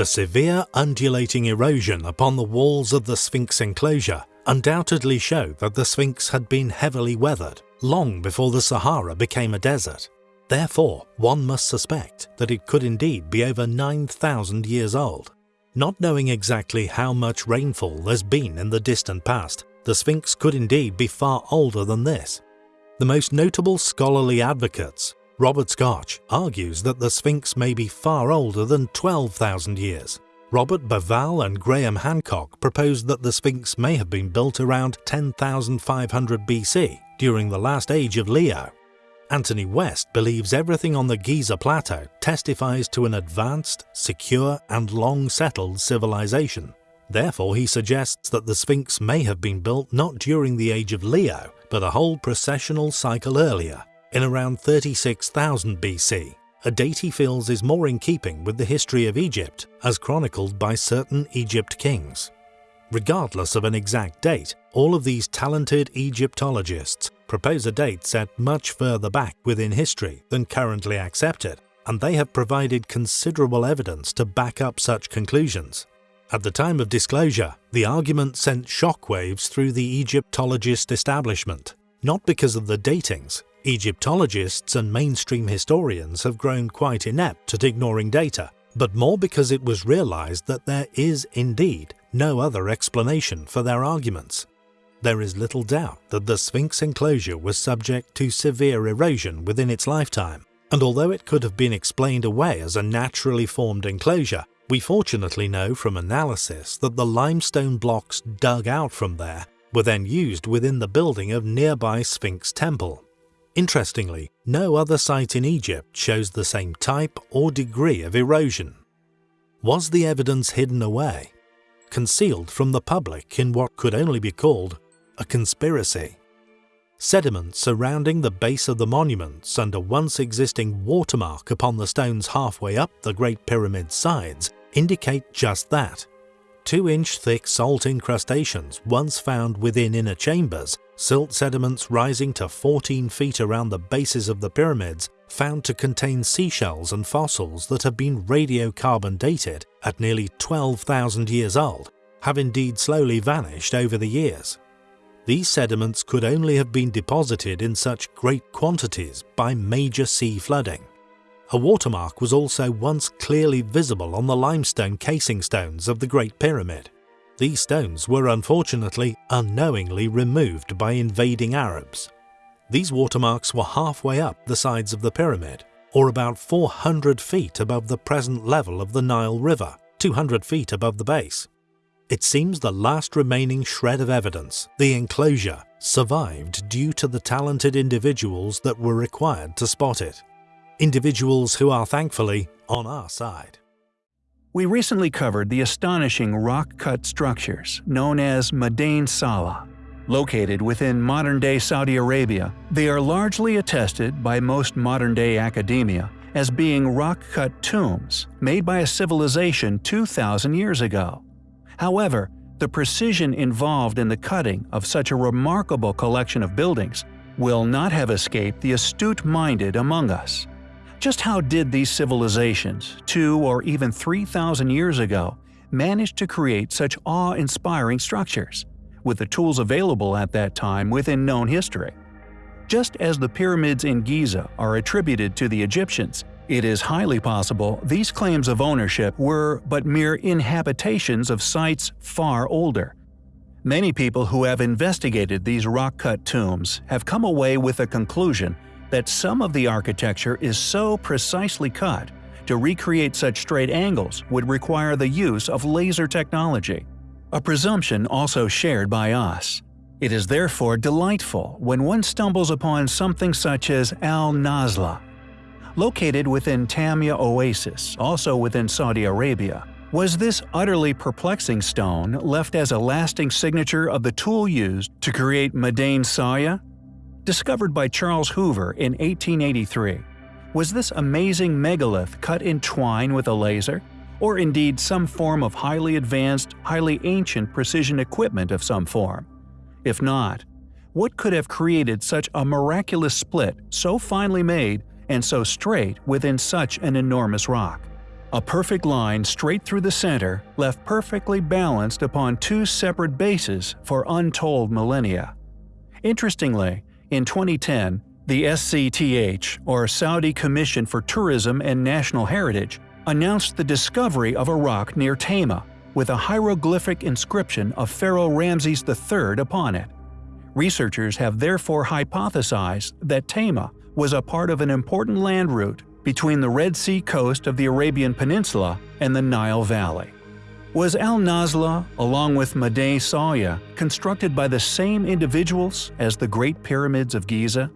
The severe undulating erosion upon the walls of the Sphinx enclosure undoubtedly show that the Sphinx had been heavily weathered long before the Sahara became a desert. Therefore, one must suspect that it could indeed be over 9,000 years old. Not knowing exactly how much rainfall there's been in the distant past, the Sphinx could indeed be far older than this. The most notable scholarly advocates, Robert Schoch, argues that the Sphinx may be far older than 12,000 years. Robert Bauval and Graham Hancock proposed that the Sphinx may have been built around 10,500 BC, during the last age of Leo. Anthony West believes everything on the Giza Plateau testifies to an advanced, secure and long-settled civilization. Therefore he suggests that the Sphinx may have been built not during the age of Leo, but a whole precessional cycle earlier, in around 36,000 BC, a date he feels is more in keeping with the history of Egypt as chronicled by certain Egypt kings. Regardless of an exact date, all of these talented Egyptologists propose a date set much further back within history than currently accepted, and they have provided considerable evidence to back up such conclusions. At the time of disclosure, the argument sent shockwaves through the Egyptologist establishment, not because of the datings. Egyptologists and mainstream historians have grown quite inept at ignoring data, but more because it was realized that there is indeed no other explanation for their arguments. There is little doubt that the Sphinx enclosure was subject to severe erosion within its lifetime, and although it could have been explained away as a naturally formed enclosure, we fortunately know from analysis that the limestone blocks dug out from there were then used within the building of nearby Sphinx Temple. Interestingly, no other site in Egypt shows the same type or degree of erosion. Was the evidence hidden away? Concealed from the public in what could only be called a conspiracy? Sediment surrounding the base of the monuments and a once existing watermark upon the stones halfway up the Great Pyramid's sides indicate just that. 2-inch thick salt incrustations once found within inner chambers, silt sediments rising to 14 feet around the bases of the pyramids found to contain seashells and fossils that have been radiocarbon dated at nearly 12,000 years old, have indeed slowly vanished over the years. These sediments could only have been deposited in such great quantities by major sea flooding. A watermark was also once clearly visible on the limestone casing stones of the Great Pyramid. These stones were unfortunately unknowingly removed by invading Arabs. These watermarks were halfway up the sides of the pyramid, or about 400 feet above the present level of the Nile River, 200 feet above the base. It seems the last remaining shred of evidence, the enclosure, survived due to the talented individuals that were required to spot it individuals who are thankfully on our side. We recently covered the astonishing rock-cut structures known as Madain Salih. Located within modern-day Saudi Arabia, they are largely attested by most modern-day academia as being rock-cut tombs made by a civilization 2,000 years ago. However, the precision involved in the cutting of such a remarkable collection of buildings will not have escaped the astute-minded among us. Just how did these civilizations, two or even 3,000 years ago, manage to create such awe-inspiring structures, with the tools available at that time within known history? Just as the pyramids in Giza are attributed to the Egyptians, it is highly possible these claims of ownership were but mere inhabitations of sites far older. Many people who have investigated these rock-cut tombs have come away with a conclusion that some of the architecture is so precisely cut to recreate such straight angles would require the use of laser technology, a presumption also shared by us. It is therefore delightful when one stumbles upon something such as Al-Nazla. Located within Tayma Oasis, also within Saudi Arabia, was this utterly perplexing stone left as a lasting signature of the tool used to create Madain Salih discovered by Charles Huber in 1883. Was this amazing megalith cut in twine with a laser? Or indeed some form of highly advanced, highly ancient precision equipment of some form? If not, what could have created such a miraculous split so finely made and so straight within such an enormous rock? A perfect line straight through the center, left perfectly balanced upon two separate bases for untold millennia. Interestingly, in 2010, the SCTH, or Saudi Commission for Tourism and National Heritage, announced the discovery of a rock near Tayma, with a hieroglyphic inscription of Pharaoh Ramses III upon it. Researchers have therefore hypothesized that Tayma was a part of an important land route between the Red Sea coast of the Arabian Peninsula and the Nile Valley. Was Al Nazla, along with Madain Salih, constructed by the same individuals as the Great Pyramids of Giza?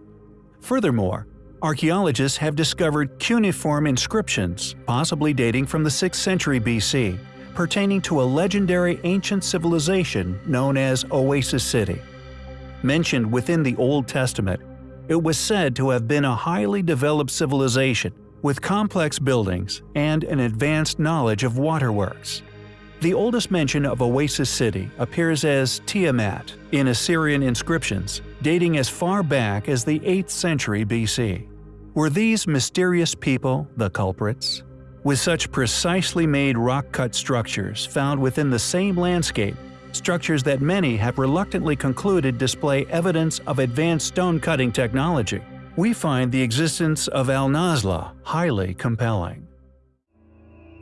Furthermore, archaeologists have discovered cuneiform inscriptions, possibly dating from the 6th century BC, pertaining to a legendary ancient civilization known as Oasis City. Mentioned within the Old Testament, it was said to have been a highly developed civilization with complex buildings and an advanced knowledge of waterworks. The oldest mention of Oasis City appears as Tiamat in Assyrian inscriptions, dating as far back as the 8th century BC. Were these mysterious people the culprits? With such precisely made rock-cut structures found within the same landscape, structures that many have reluctantly concluded display evidence of advanced stone-cutting technology, we find the existence of Al Nazla highly compelling.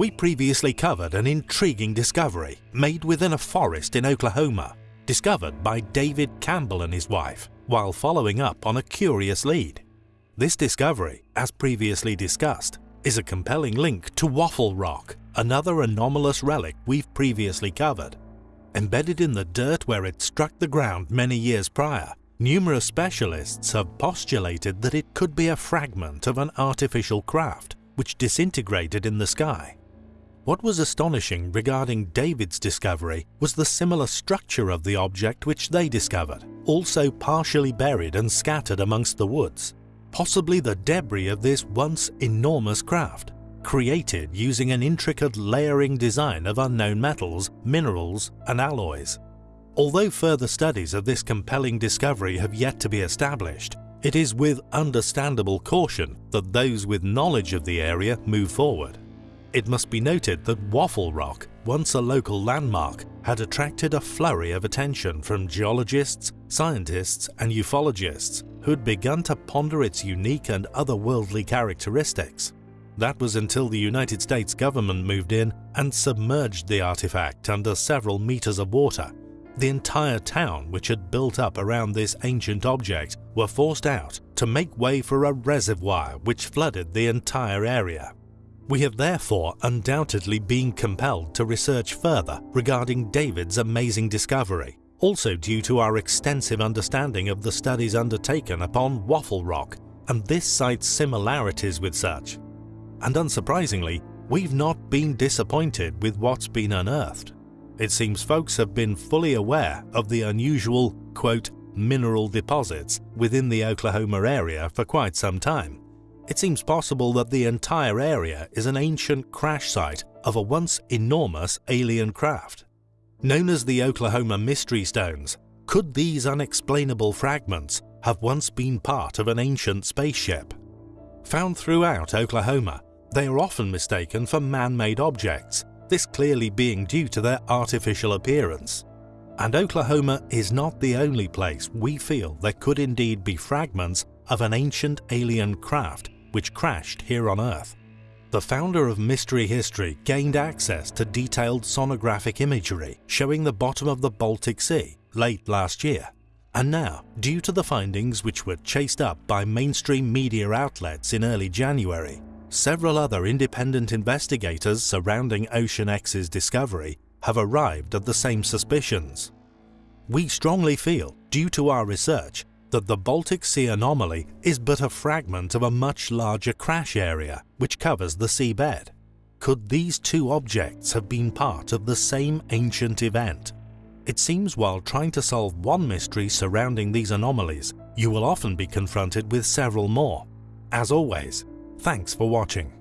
We previously covered an intriguing discovery made within a forest in Oklahoma, discovered by David Campbell and his wife, while following up on a curious lead. This discovery, as previously discussed, is a compelling link to Waffle Rock, another anomalous relic we've previously covered. Embedded in the dirt where it struck the ground many years prior, numerous specialists have postulated that it could be a fragment of an artificial craft which disintegrated in the sky. What was astonishing regarding David's discovery was the similar structure of the object which they discovered, also partially buried and scattered amongst the woods possibly the debris of this once enormous craft, created using an intricate layering design of unknown metals, minerals and alloys. Although further studies of this compelling discovery have yet to be established, it is with understandable caution that those with knowledge of the area move forward. It must be noted that Waffle Rock, once a local landmark, had attracted a flurry of attention from geologists, scientists and ufologists who'd begun to ponder its unique and otherworldly characteristics. That was until the United States government moved in and submerged the artifact under several meters of water. The entire town which had built up around this ancient object were forced out to make way for a reservoir which flooded the entire area. We have therefore undoubtedly been compelled to research further regarding David's amazing discovery also due to our extensive understanding of the studies undertaken upon Waffle Rock and this site's similarities with such. And unsurprisingly, we've not been disappointed with what's been unearthed. It seems folks have been fully aware of the unusual, quote, mineral deposits within the Oklahoma area for quite some time. It seems possible that the entire area is an ancient crash site of a once enormous alien craft. Known as the Oklahoma Mystery Stones, could these unexplainable fragments have once been part of an ancient spaceship? Found throughout Oklahoma, they are often mistaken for man-made objects, this clearly being due to their artificial appearance. And Oklahoma is not the only place we feel there could indeed be fragments of an ancient alien craft which crashed here on Earth. The founder of Mystery History gained access to detailed sonographic imagery showing the bottom of the Baltic Sea late last year. And now, due to the findings which were chased up by mainstream media outlets in early January, several other independent investigators surrounding Ocean X's discovery have arrived at the same suspicions. We strongly feel, due to our research, that the Baltic Sea anomaly is but a fragment of a much larger crash area which covers the seabed. Could these two objects have been part of the same ancient event? It seems while trying to solve one mystery surrounding these anomalies, you will often be confronted with several more. As always, thanks for watching.